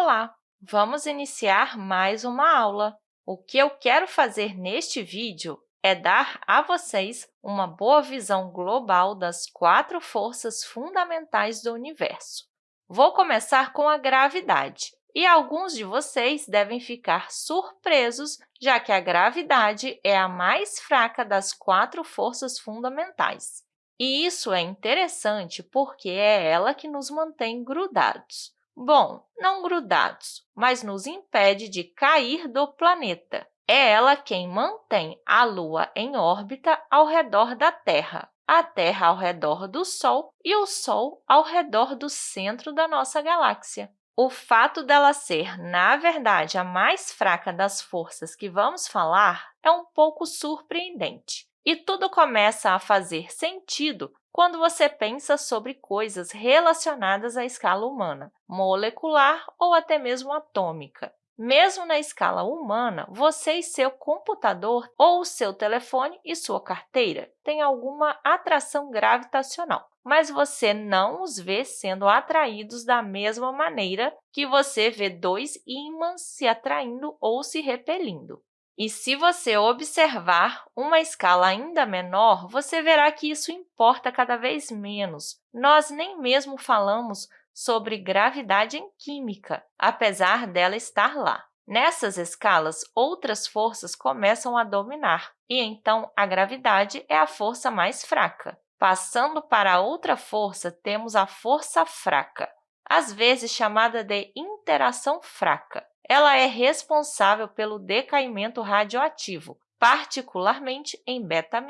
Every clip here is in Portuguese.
Olá! Vamos iniciar mais uma aula. O que eu quero fazer neste vídeo é dar a vocês uma boa visão global das quatro forças fundamentais do universo. Vou começar com a gravidade, e alguns de vocês devem ficar surpresos, já que a gravidade é a mais fraca das quatro forças fundamentais. E isso é interessante porque é ela que nos mantém grudados. Bom, não grudados, mas nos impede de cair do planeta. É ela quem mantém a Lua em órbita ao redor da Terra, a Terra ao redor do Sol e o Sol ao redor do centro da nossa galáxia. O fato dela ser, na verdade, a mais fraca das forças que vamos falar é um pouco surpreendente. E tudo começa a fazer sentido quando você pensa sobre coisas relacionadas à escala humana, molecular ou até mesmo atômica. Mesmo na escala humana, você e seu computador ou seu telefone e sua carteira têm alguma atração gravitacional, mas você não os vê sendo atraídos da mesma maneira que você vê dois ímãs se atraindo ou se repelindo. E se você observar uma escala ainda menor, você verá que isso importa cada vez menos. Nós nem mesmo falamos sobre gravidade em química, apesar dela estar lá. Nessas escalas, outras forças começam a dominar, e então a gravidade é a força mais fraca. Passando para outra força, temos a força fraca, às vezes chamada de interação fraca. Ela é responsável pelo decaimento radioativo, particularmente em beta-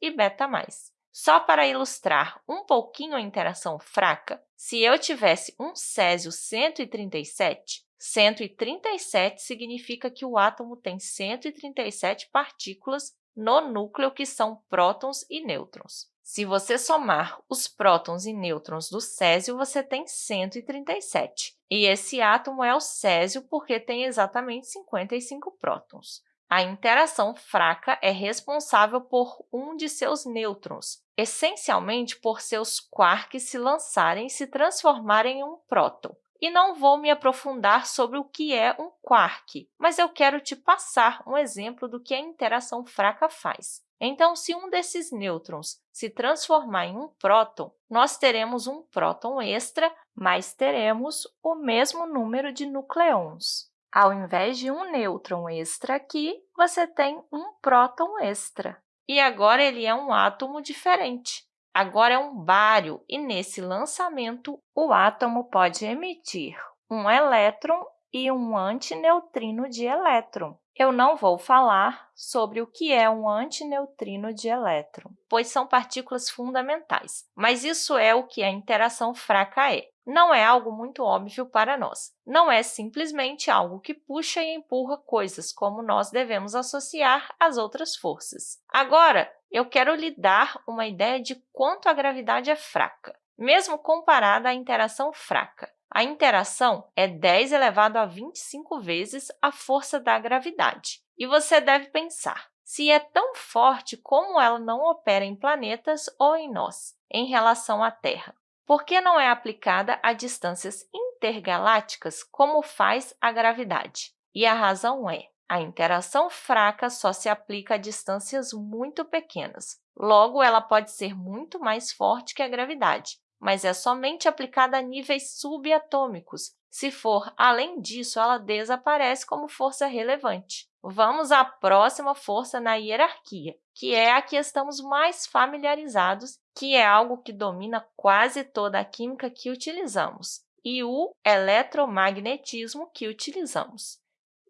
e beta+. Só para ilustrar um pouquinho a interação fraca, se eu tivesse um césio 137, 137 significa que o átomo tem 137 partículas no núcleo, que são prótons e nêutrons. Se você somar os prótons e nêutrons do césio, você tem 137. E esse átomo é o césio porque tem exatamente 55 prótons. A interação fraca é responsável por um de seus nêutrons, essencialmente por seus quarks se lançarem e se transformarem em um próton. E não vou me aprofundar sobre o que é um quark, mas eu quero te passar um exemplo do que a interação fraca faz. Então, se um desses nêutrons se transformar em um próton, nós teremos um próton extra, mas teremos o mesmo número de nucleons. Ao invés de um nêutron extra aqui, você tem um próton extra. E agora ele é um átomo diferente. Agora é um bário, e nesse lançamento, o átomo pode emitir um elétron e um antineutrino de elétron. Eu não vou falar sobre o que é um antineutrino de elétron, pois são partículas fundamentais, mas isso é o que a interação fraca é. Não é algo muito óbvio para nós. Não é simplesmente algo que puxa e empurra coisas, como nós devemos associar às outras forças. Agora, eu quero lhe dar uma ideia de quanto a gravidade é fraca, mesmo comparada à interação fraca. A interação é 10 elevado a 25 vezes a força da gravidade. E você deve pensar, se é tão forte, como ela não opera em planetas ou em nós, em relação à Terra? Por que não é aplicada a distâncias intergalácticas como faz a gravidade? E a razão é, a interação fraca só se aplica a distâncias muito pequenas. Logo, ela pode ser muito mais forte que a gravidade, mas é somente aplicada a níveis subatômicos. Se for além disso, ela desaparece como força relevante. Vamos à próxima força na hierarquia, que é a que estamos mais familiarizados, que é algo que domina quase toda a química que utilizamos, e o eletromagnetismo que utilizamos.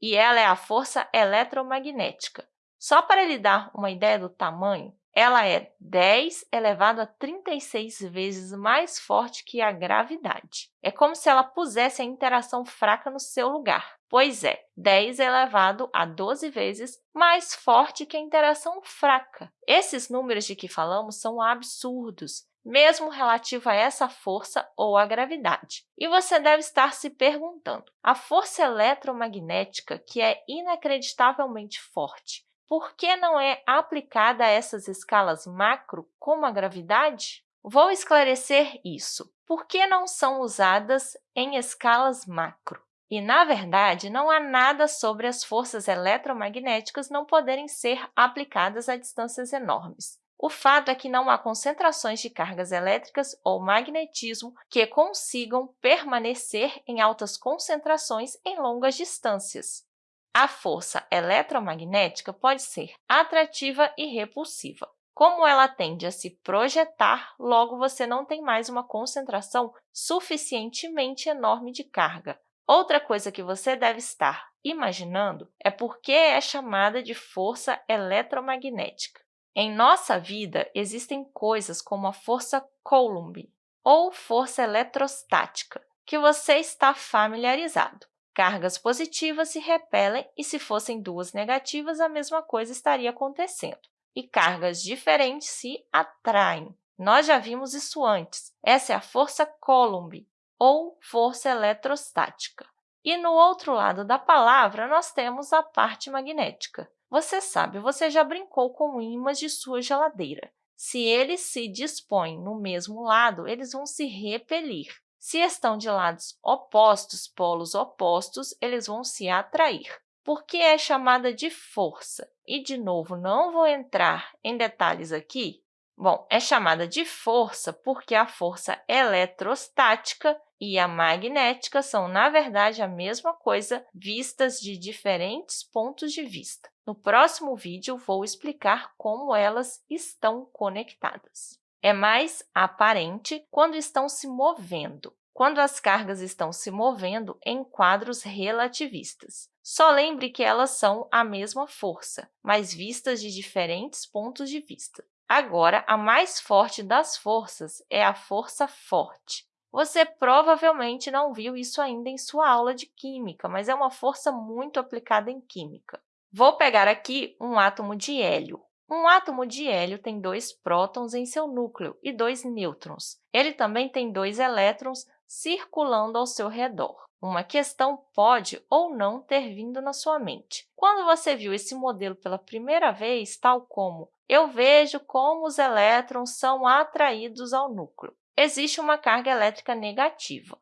E ela é a força eletromagnética. Só para lhe dar uma ideia do tamanho, ela é 10 elevado a 36 vezes mais forte que a gravidade. É como se ela pusesse a interação fraca no seu lugar. Pois é, 10 elevado a 12 vezes mais forte que a interação fraca. Esses números de que falamos são absurdos, mesmo relativo a essa força ou à gravidade. E você deve estar se perguntando, a força eletromagnética, que é inacreditavelmente forte, por que não é aplicada a essas escalas macro, como a gravidade? Vou esclarecer isso. Por que não são usadas em escalas macro? E, na verdade, não há nada sobre as forças eletromagnéticas não poderem ser aplicadas a distâncias enormes. O fato é que não há concentrações de cargas elétricas ou magnetismo que consigam permanecer em altas concentrações em longas distâncias. A força eletromagnética pode ser atrativa e repulsiva. Como ela tende a se projetar, logo você não tem mais uma concentração suficientemente enorme de carga. Outra coisa que você deve estar imaginando é por que é chamada de força eletromagnética. Em nossa vida, existem coisas como a força Coulomb ou força eletrostática, que você está familiarizado. Cargas positivas se repelem e, se fossem duas negativas, a mesma coisa estaria acontecendo. E cargas diferentes se atraem. Nós já vimos isso antes. Essa é a força Coulomb, ou força eletrostática. E no outro lado da palavra, nós temos a parte magnética. Você sabe, você já brincou com ímãs de sua geladeira. Se eles se dispõem no mesmo lado, eles vão se repelir. Se estão de lados opostos, polos opostos, eles vão se atrair. Por que é chamada de força? E, de novo, não vou entrar em detalhes aqui. Bom, é chamada de força porque a força eletrostática e a magnética são, na verdade, a mesma coisa, vistas de diferentes pontos de vista. No próximo vídeo, vou explicar como elas estão conectadas é mais aparente quando estão se movendo, quando as cargas estão se movendo em quadros relativistas. Só lembre que elas são a mesma força, mas vistas de diferentes pontos de vista. Agora, a mais forte das forças é a força forte. Você provavelmente não viu isso ainda em sua aula de Química, mas é uma força muito aplicada em Química. Vou pegar aqui um átomo de hélio. Um átomo de hélio tem dois prótons em seu núcleo e dois nêutrons. Ele também tem dois elétrons circulando ao seu redor. Uma questão pode ou não ter vindo na sua mente. Quando você viu esse modelo pela primeira vez, tal como eu vejo como os elétrons são atraídos ao núcleo. Existe uma carga elétrica negativa.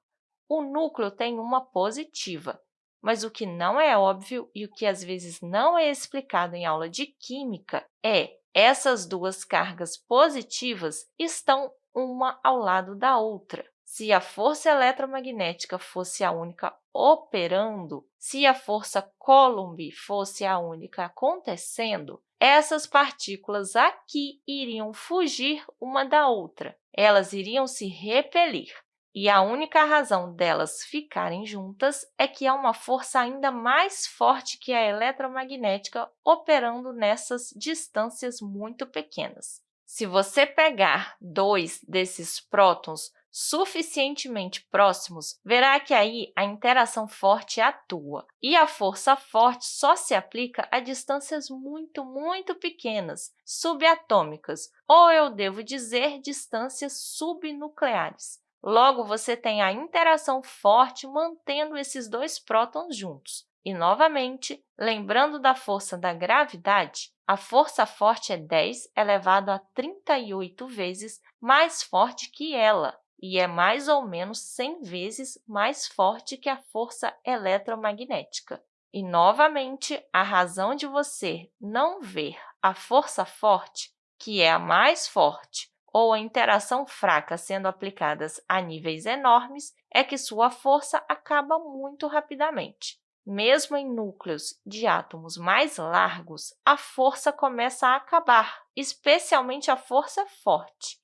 O núcleo tem uma positiva, mas o que não é óbvio e o que às vezes não é explicado em aula de química é essas duas cargas positivas estão uma ao lado da outra. Se a força eletromagnética fosse a única operando, se a força Coulomb fosse a única acontecendo, essas partículas aqui iriam fugir uma da outra. Elas iriam se repelir. E a única razão delas ficarem juntas é que há uma força ainda mais forte que a eletromagnética operando nessas distâncias muito pequenas. Se você pegar dois desses prótons suficientemente próximos, verá que aí a interação forte atua. E a força forte só se aplica a distâncias muito, muito pequenas, subatômicas, ou eu devo dizer distâncias subnucleares. Logo, você tem a interação forte mantendo esses dois prótons juntos. E, novamente, lembrando da força da gravidade, a força forte é 10 elevado a 38 vezes mais forte que ela, e é mais ou menos 100 vezes mais forte que a força eletromagnética. E, novamente, a razão de você não ver a força forte, que é a mais forte, ou a interação fraca sendo aplicadas a níveis enormes, é que sua força acaba muito rapidamente. Mesmo em núcleos de átomos mais largos, a força começa a acabar, especialmente a força forte.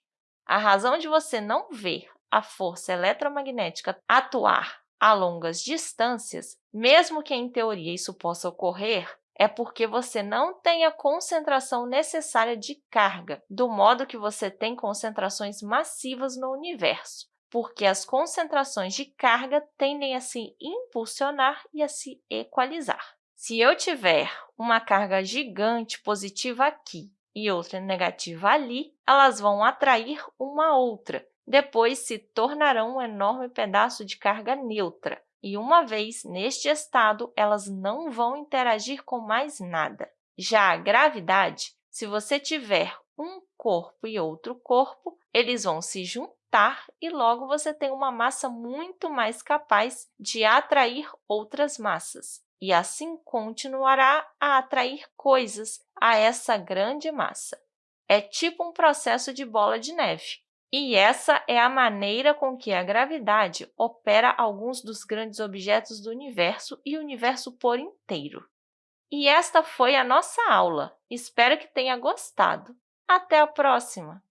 A razão de você não ver a força eletromagnética atuar a longas distâncias, mesmo que em teoria isso possa ocorrer, é porque você não tem a concentração necessária de carga, do modo que você tem concentrações massivas no universo, porque as concentrações de carga tendem a se impulsionar e a se equalizar. Se eu tiver uma carga gigante positiva aqui e outra negativa ali, elas vão atrair uma outra, depois se tornarão um enorme pedaço de carga neutra, e, uma vez neste estado, elas não vão interagir com mais nada. Já a gravidade, se você tiver um corpo e outro corpo, eles vão se juntar e, logo, você tem uma massa muito mais capaz de atrair outras massas, e assim continuará a atrair coisas a essa grande massa. É tipo um processo de bola de neve. E essa é a maneira com que a gravidade opera alguns dos grandes objetos do universo e o universo por inteiro. E esta foi a nossa aula. Espero que tenha gostado. Até a próxima!